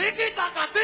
Liquitacatis!